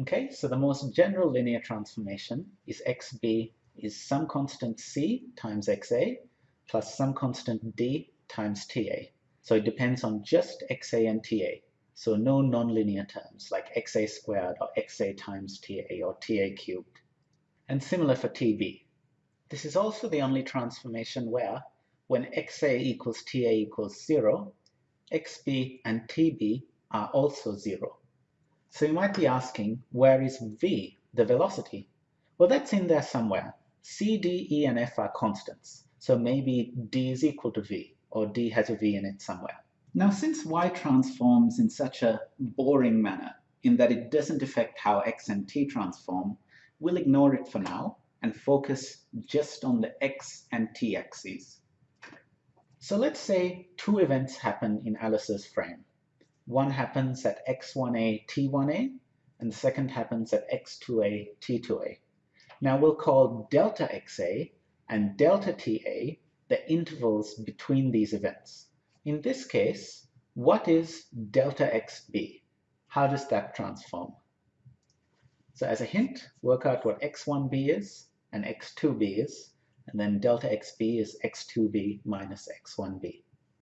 Okay, so the most general linear transformation is xb is some constant c times xa plus some constant d times ta. So it depends on just xa and ta. So no nonlinear terms like xa squared or xa times ta or ta cubed. And similar for tb. This is also the only transformation where when xa equals ta equals 0, xb and tb are also 0. So you might be asking, where is v, the velocity? Well, that's in there somewhere. c, d, e, and f are constants, so maybe d is equal to v, or d has a v in it somewhere. Now, since y transforms in such a boring manner, in that it doesn't affect how x and t transform, we'll ignore it for now and focus just on the x and t axes. So let's say two events happen in Alice's frame. One happens at x1a, t1a, and the second happens at x2a, t2a. Now we'll call delta xa and delta ta the intervals between these events. In this case, what is delta xb? How does that transform? So as a hint, work out what x1b is and x2b is, and then delta xb is x2b minus x1b.